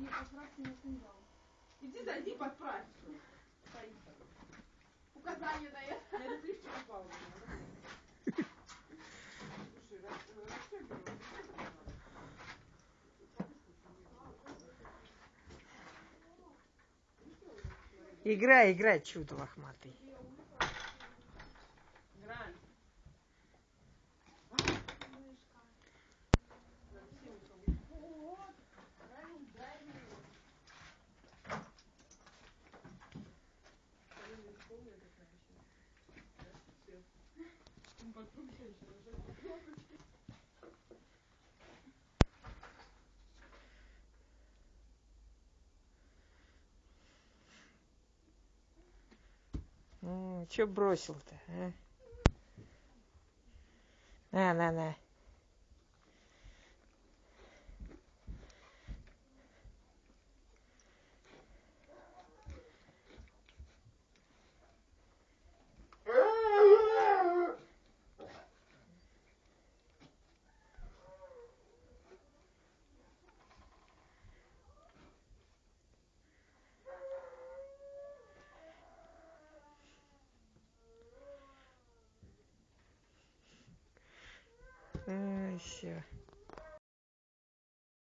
и поправьте на сеньор. Иди зайди, подправь. Стоит. Указание дает. На электричество упало. Слушай, рас- расстегивай. Играй, играй, чудо лохматый. Че бросил-то, а? На, на, на. 哎，行。